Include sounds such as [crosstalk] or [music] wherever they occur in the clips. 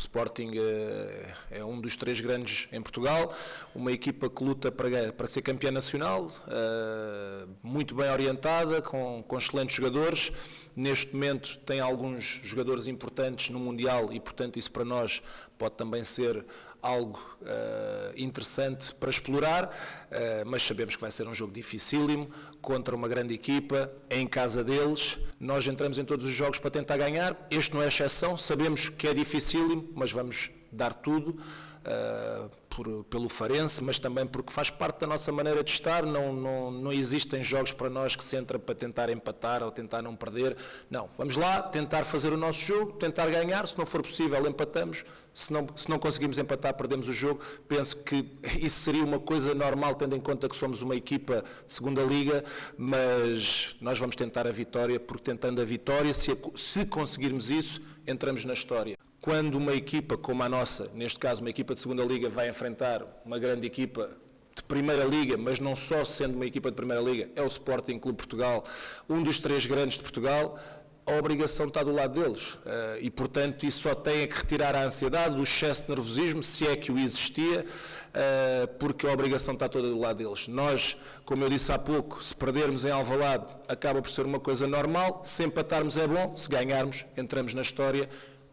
Sporting é, é um dos três grandes em Portugal, uma equipa que luta para, para ser campeã nacional, eh, muito bem orientada, com, com excelentes jogadores. Neste momento tem alguns jogadores importantes no Mundial e, portanto, isso para nós pode também ser algo uh, interessante para explorar, uh, mas sabemos que vai ser um jogo dificílimo, contra uma grande equipa, em casa deles. Nós entramos em todos os jogos para tentar ganhar, este não é exceção, sabemos que é dificílimo, mas vamos dar tudo. Uh, por, pelo Farense, mas também porque faz parte da nossa maneira de estar. Não, não, não existem jogos para nós que se entra para tentar empatar ou tentar não perder. Não, vamos lá tentar fazer o nosso jogo, tentar ganhar. Se não for possível, empatamos. Se não, se não conseguimos empatar, perdemos o jogo. Penso que [laughs] isso seria uma coisa normal, tendo em conta que somos uma equipa de segunda liga, mas nós vamos tentar a vitória, porque tentando a vitória, se, se conseguirmos isso, entramos na história. Quando uma equipa como a nossa, neste caso uma equipa de segunda liga, vai enfrentar uma grande equipa de Primeira Liga, mas não só sendo uma equipa de Primeira Liga, é o Sporting Clube Portugal, um dos três grandes de Portugal, a obrigação está do lado deles. Eh, e, portanto, isso só tem que retirar a ansiedade, o excesso de nervosismo, se é que o existia, eh, porque a obrigação está toda do lado deles. Nós, como eu disse há pouco, se perdermos em Alvalade, acaba por ser uma coisa normal, se empatarmos é bom, se ganharmos, entramos na história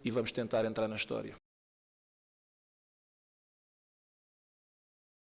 e vamos tentar entrar na história.